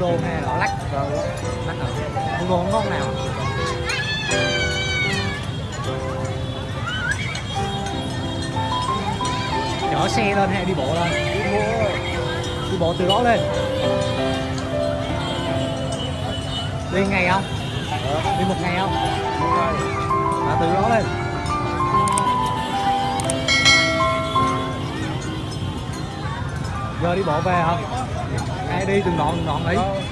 Buôn Đôn hay là Lắc rồi Lắc ở Buôn Đôn ngon nào? Chở xe lên hay đi bộ lên? Đi bộ. Từ đó lên. Đi ngày không? Đi một ngày không? À, từ đó lên. Giờ đi bộ về hả? hay đi từng đoạn từng đoạn đi.